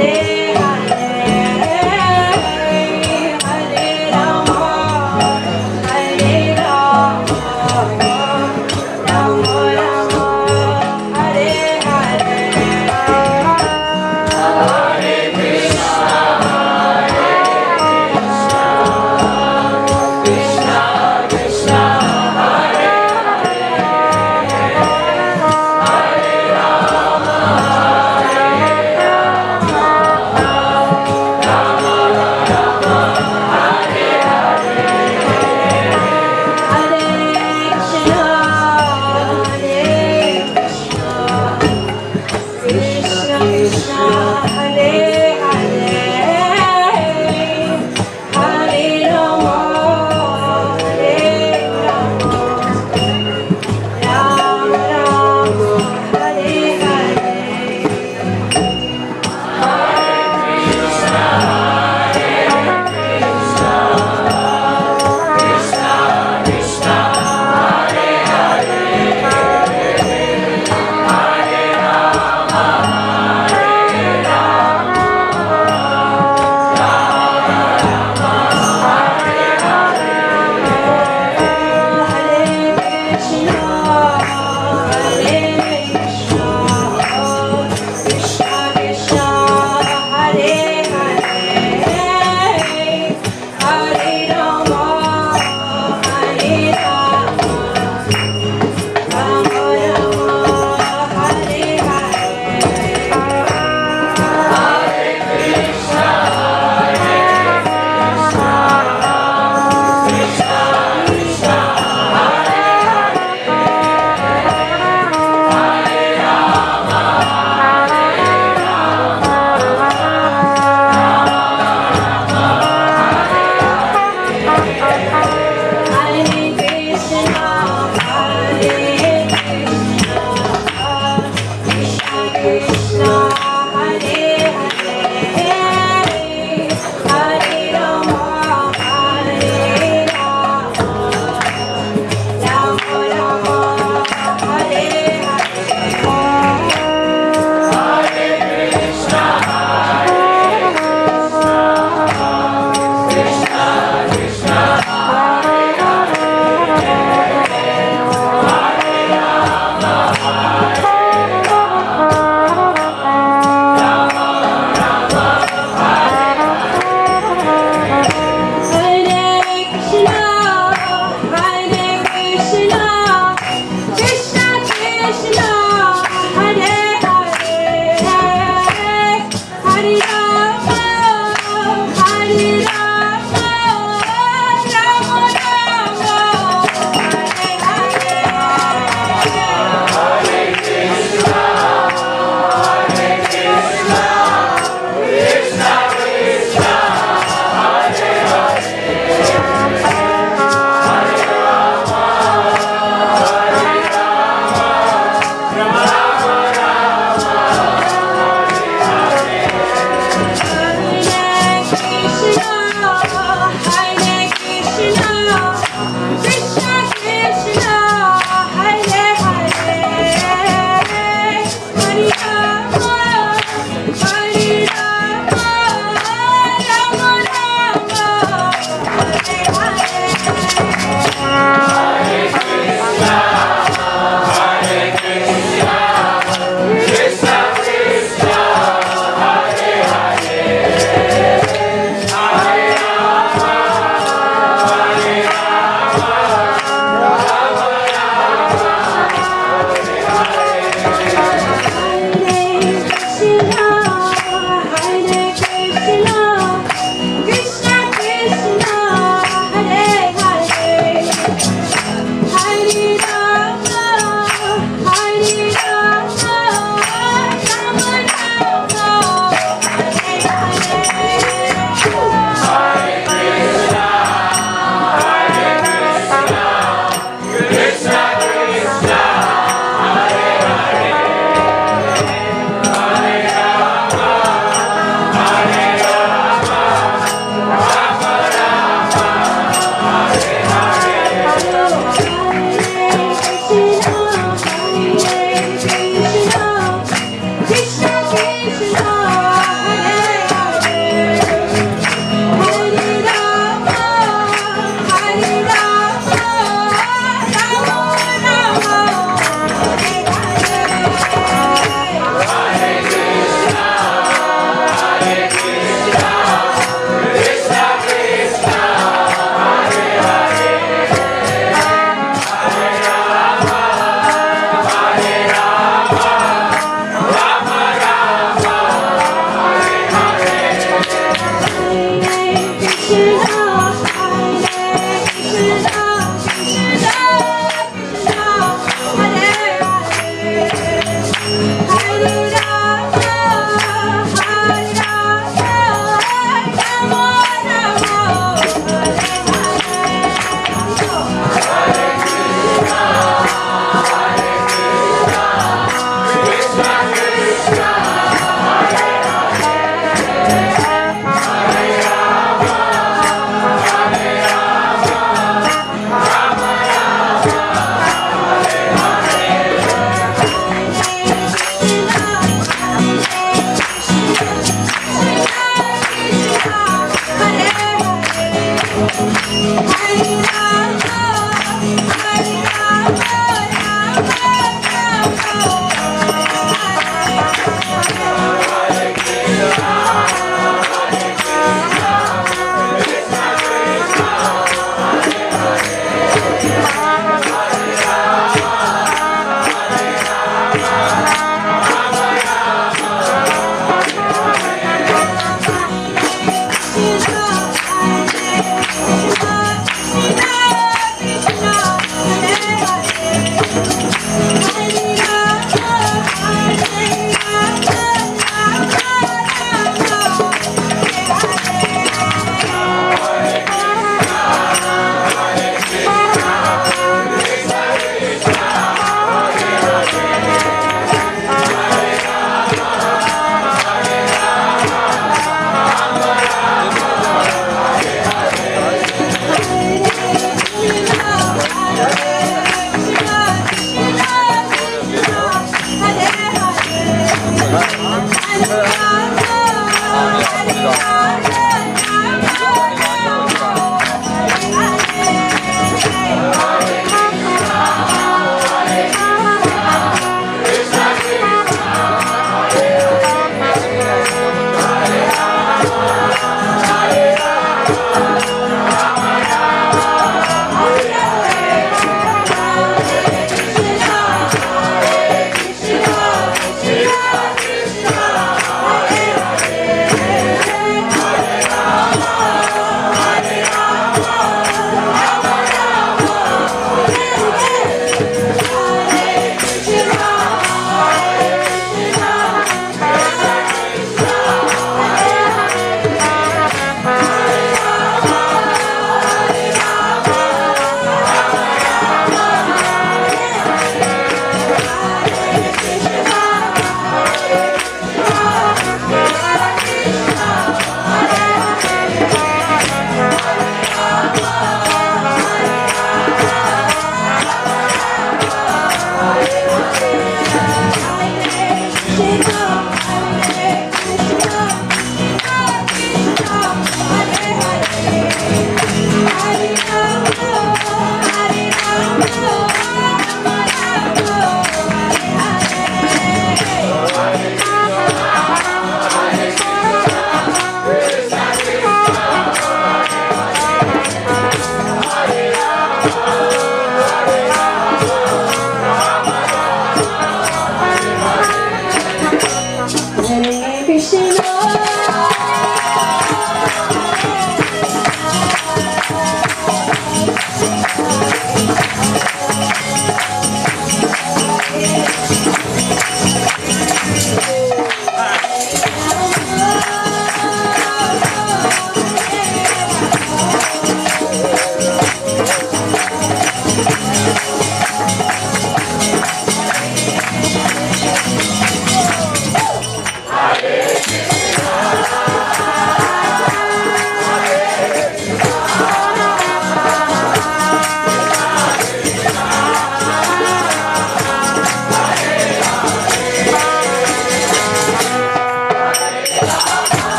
Hey.